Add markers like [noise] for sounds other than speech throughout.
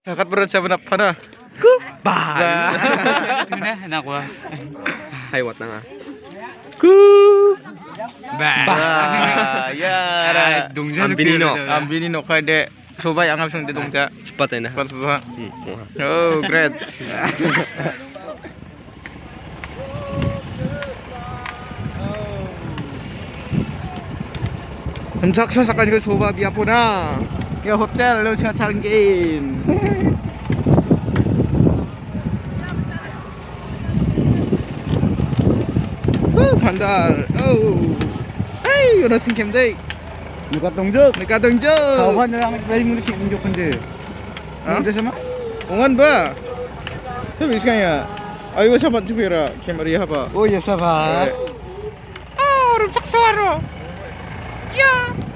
Sakat berat siapa nak pana? Ba. Itu na anak ko. Haywat na nga. Ba. Ah, ya. ra. Dungja Ang binino. Ambini no kay de subay ang absang de dungka. Cepat ya nah. Hmm, wah. Oh, great. Ang saksa sa kanila soba biya po ke hotel lu sasaran game uh, bandar oh hey udah singkem deh 누가 동적? 누가 동적? 가만히 왜 이렇게 기분 좋은데? 언제 sama? Ongan ba? Sabi kaya. Ayo sa matibira, kemaria ba? Oh, yes ba. Oh, rumsak suara. Yeah.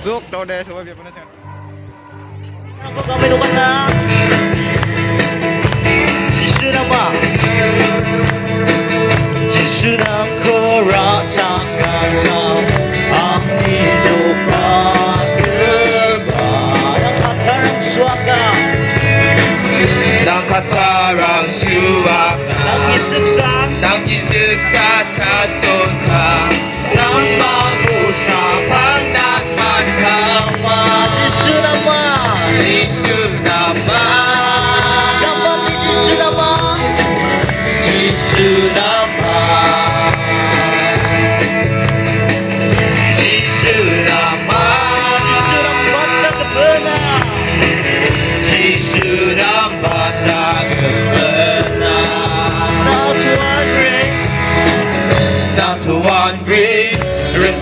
Tuk tau deh, coba biar bener Aku kami lukan dah. Jisun apa? Jisun aku rata kata. Aku coba kebaya kata suaka. Dan kata Nagkisiksa sa sunha Nang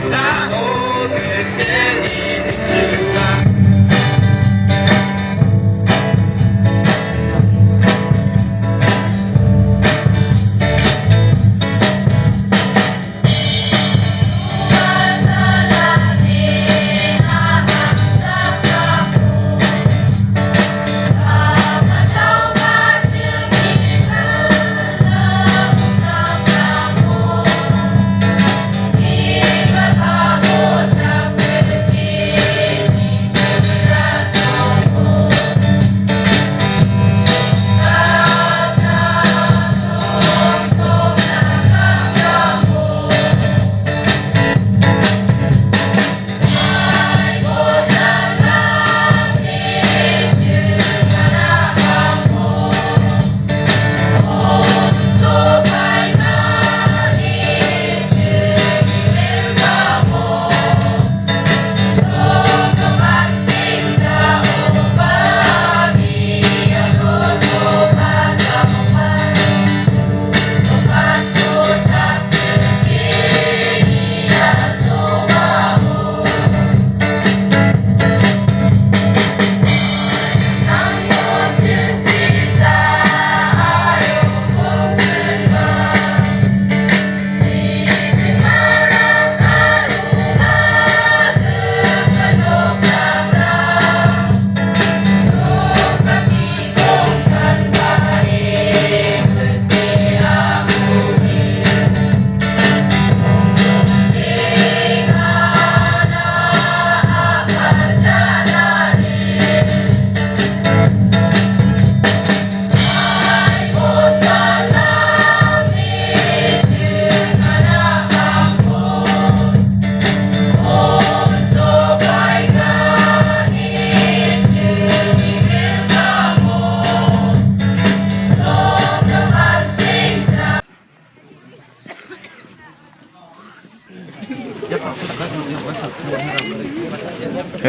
time.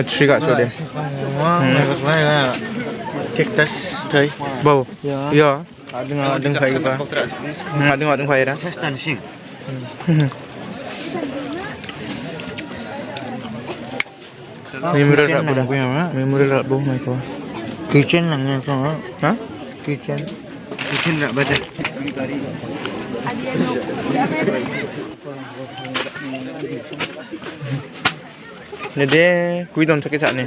Tree kat so dia. Cactus thấy. Bau. Ada ada kai ka. Ada ada kai dah. Testan sing. Memorial rak Kitchen budak. lang Memorial rak mai. Kitchen. Ha? Kitchen. Kitchen nak baca. Ni dia kui don sakit sak ni.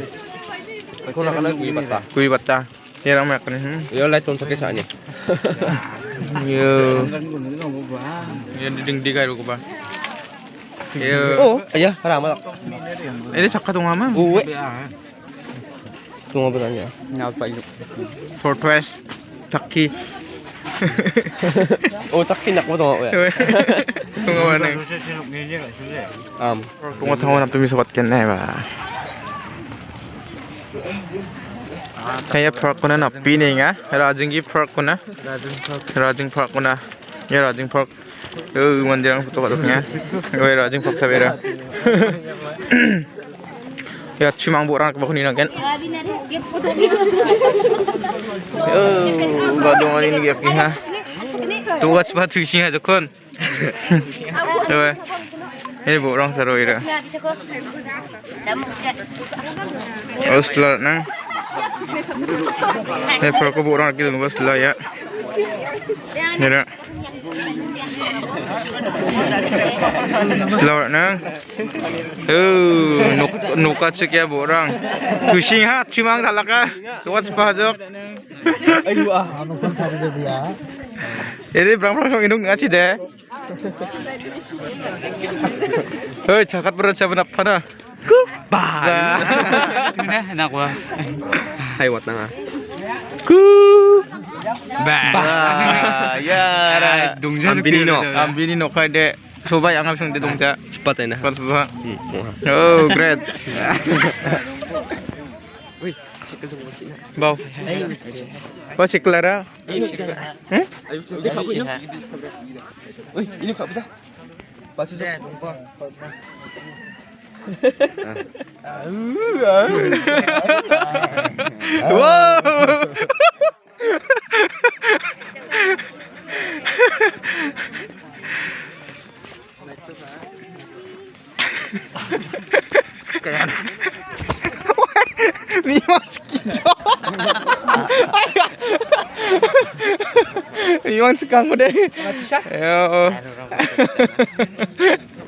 Aku nak kena kui bata. Kui bata. Ya ram mak ni. Hmm. Yo lai ton sakit sani. [laughs] Yo. Ya ding ding kai ko ba. Yo. Oh, ayah, haram tak. Ini sakka tong ama. Uwe. Tunggu beranya. Ngapa yuk? Fortress. Taki. 오, 딱 키nak mo tungo ko yan. tungo na. Um, tungo tungo na tumi sabat kan na ba. Kaya park ko na na pini nga. Rajing park ko na. Rajing park. Rajing park ko na. Ya Rajing park. Yo, mandirang puto ka nga. Yo, Rajing park sabera. Ya cimang borang ke bakuni na ken. Grabe na rin. Gip po tayo. Oh, gadong ani ni gi ha. Tuwas ba tushi ha jokon. Tuwa. Eh borang saro ira. Grabe siya ko. Damo siya. Oh, setelah nang. Eh, park ko borang lagi tunggu setelah ya. Ya. Setelah nang. Oh, nuk nuka cek ya borang. Tushi ha, cimang dalaka. Tuwas ba jok. Ano kung tadi dia? Ini berang berang song indung ngaci deh. Hei, jakat berat siapa nak pana? Ba. Ito na, nakuha. haywat na nga. Ku. Ba. [laughs] Ya, ra. Dungja Ambinino. Ambini no kay de. Soba yang ngapsong de dongja. Cepat ya nah. Hmm, kuha. Oh, great. [laughs] Uy, Bau. Kau si Clara? Ayo cepat aku ini. Kak betul. Pasti saya. [laughs] 見まハハハ